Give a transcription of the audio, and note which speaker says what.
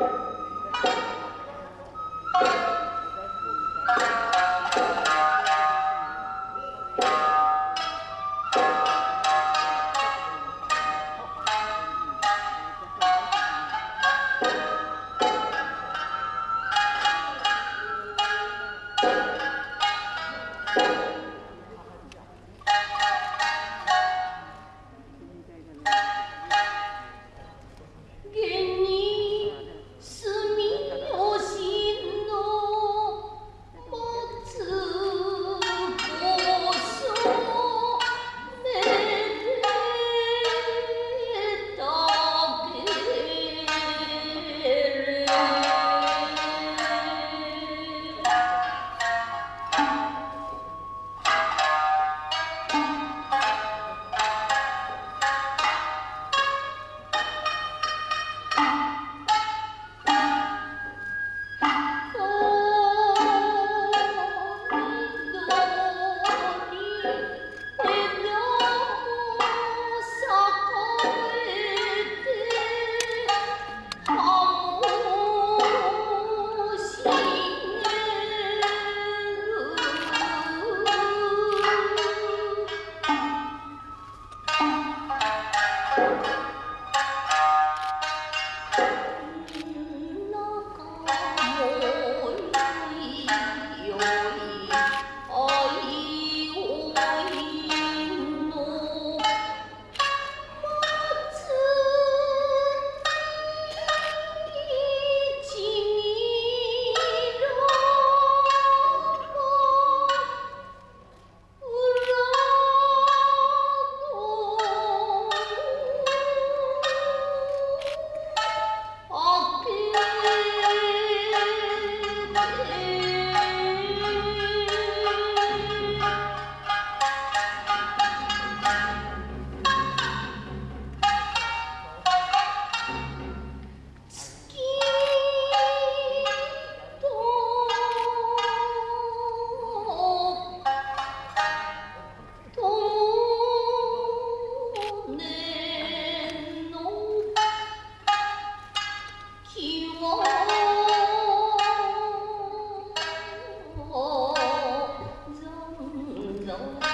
Speaker 1: Thank you. 영웅